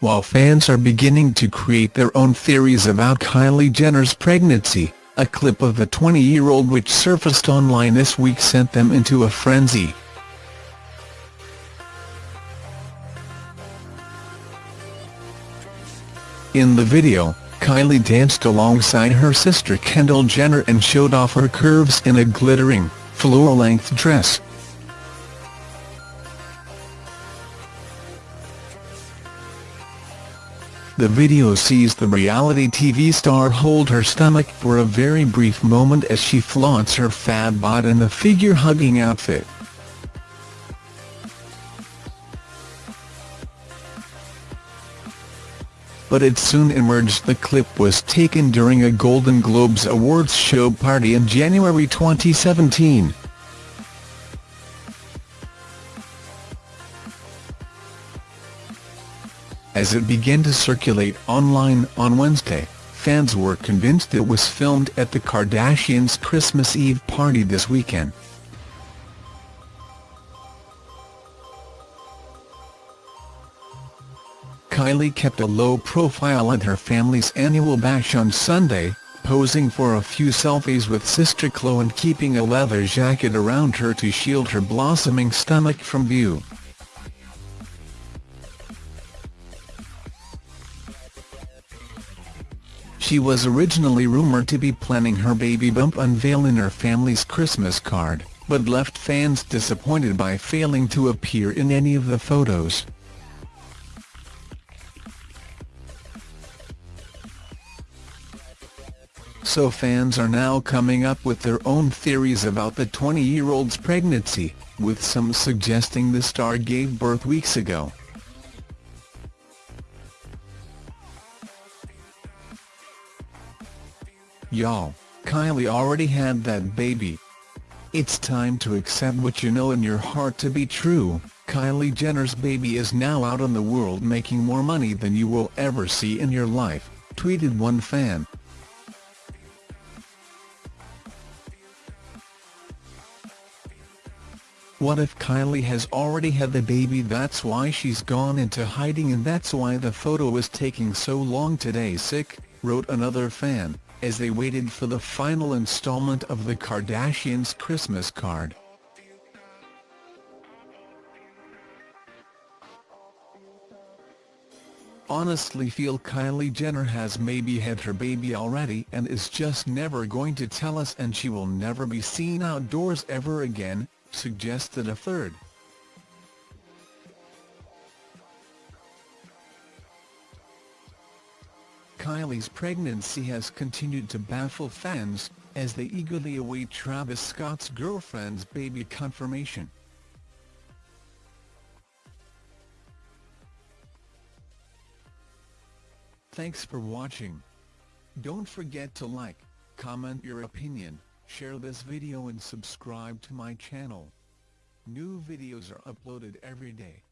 while fans are beginning to create their own theories about Kylie Jenner's pregnancy, a clip of the 20-year-old which surfaced online this week sent them into a frenzy. In the video, Kylie danced alongside her sister Kendall Jenner and showed off her curves in a glittering, floor-length dress. The video sees the reality TV star hold her stomach for a very brief moment as she flaunts her fab bod in the figure-hugging outfit. But it soon emerged the clip was taken during a Golden Globes Awards show party in January 2017. As it began to circulate online on Wednesday, fans were convinced it was filmed at the Kardashians' Christmas Eve party this weekend. Kylie kept a low profile at her family's annual bash on Sunday, posing for a few selfies with sister Khloe and keeping a leather jacket around her to shield her blossoming stomach from view. She was originally rumored to be planning her baby bump unveil in her family's Christmas card, but left fans disappointed by failing to appear in any of the photos. So fans are now coming up with their own theories about the 20-year-old's pregnancy, with some suggesting the star gave birth weeks ago. Y'all, Kylie already had that baby. It's time to accept what you know in your heart to be true, Kylie Jenner's baby is now out in the world making more money than you will ever see in your life, tweeted one fan. What if Kylie has already had the baby that's why she's gone into hiding and that's why the photo was taking so long today sick, wrote another fan as they waited for the final installment of the Kardashians' Christmas card. Honestly feel Kylie Jenner has maybe had her baby already and is just never going to tell us and she will never be seen outdoors ever again, suggested a third. Kylie's pregnancy has continued to baffle fans, as they eagerly await Travis Scott's girlfriend's baby confirmation. Thanks for watching. Don't forget to like, comment your opinion, share this video and subscribe to my channel. New videos are uploaded every day.